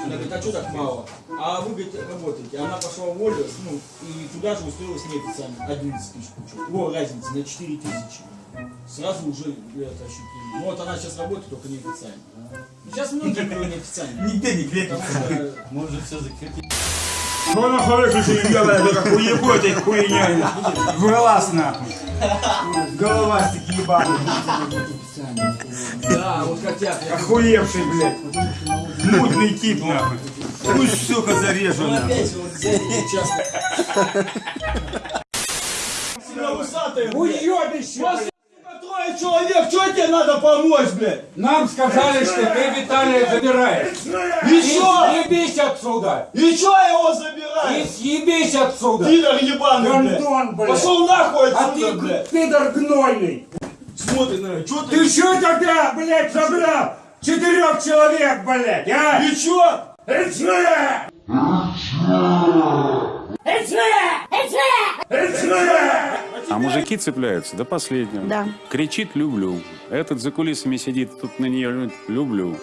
Она говорит, а что так мало? А вы, говорит, работаете. Она пошла в волю, ну, и туда же устроилась неофициально. 11 тысяч. О, разница, на 4 тысячи. Сразу уже это ощутили. Ну вот она сейчас работает, только неофициально. Сейчас многие кто неофициально. Нигде не крепится. Потому что Может все закрепить. Что нахуй что делает, как уебой этой хуйня. В глаз нахуй. Головастик ебаный. Да, вот как я. я Охуевший, блядь. Мутный тип нахуй. Пусть, сука, зарежу Он нахуй. опять вот здесь сейчас. Уебище, Что тебе надо помочь, блядь? Нам сказали, что ты Виталия забираешь. И что? съебись отсюда! И что я его И забираю? съебись отсюда! Пидор ебаный, блядь. Гондон, блядь! Пошел нахуй А отсюда, ты блядь. пидор гнойный! Смотри на что ты? Ты что тогда, блядь, забрал? Четырех человек, блядь, а? И чё? Рычная! А мужики цепляются до последнего. Да. Кричит «люблю». Этот за кулисами сидит, тут на нее «люблю».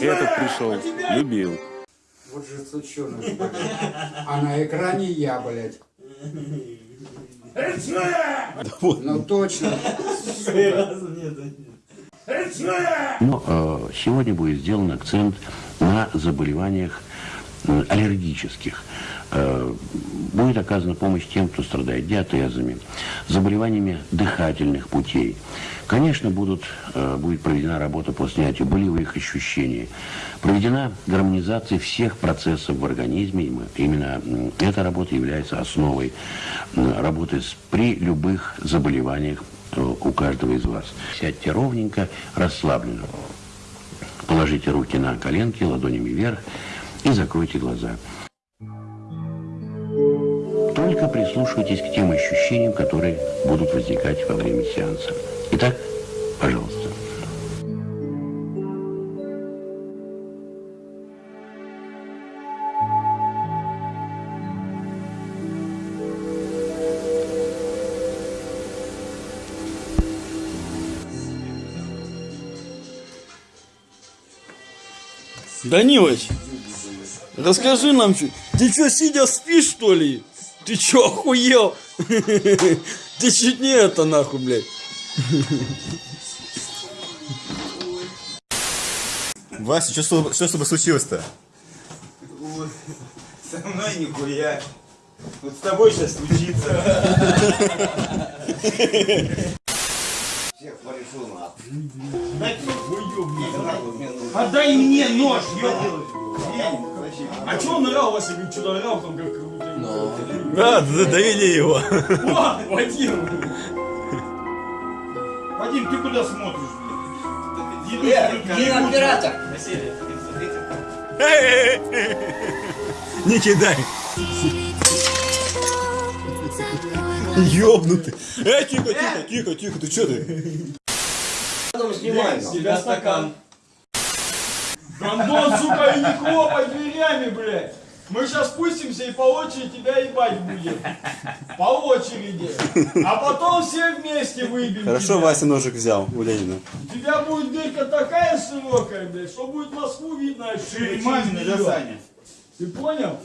Этот пришел, любил. Вот же сучонок. А на экране я, блядь. Ну точно. Но э, сегодня будет сделан акцент на заболеваниях э, аллергических. Э, будет оказана помощь тем, кто страдает диатезами, заболеваниями дыхательных путей. Конечно, будут, э, будет проведена работа по снятию болевых ощущений, проведена гармонизация всех процессов в организме. Именно эта работа является основой работы при любых заболеваниях э, у каждого из вас. Сядьте ровненько, расслабленно. Положите руки на коленки, ладонями вверх и закройте глаза. Только прислушивайтесь к тем ощущениям, которые будут возникать во время сеанса. Итак, пожалуйста. Данилыч, расскажи нам. Ты что, сидя спишь, что ли? Ты что, охуел? Ты чуть не это нахуй, блядь. Вася, что, с тобой- что с тобой случилось-то? Со мной нихуя. Вот с тобой сейчас случится. Отдай мне нож, ёбаный. А чё он орал, Вася, говорит, что-то орал там как будто... Да, да, довели его. О, Вадим! Вадим, ты куда смотришь, блядь? Кинооператор. Не кидай. Ёбнутый. Эй, тихо, тихо, тихо, тихо, ты что ты? С тебя стакан. Гондон, сука, и не хлопай дверями, блядь. Мы сейчас спустимся и по очереди тебя ебать будем. По очереди. А потом все вместе выбьем Хорошо, тебя. Вася ножик взял у Ленина. У тебя будет дырка такая широкая, блядь, что будет Москву видно. отсюда, через Мамина, да, неё. Саня? Ты понял?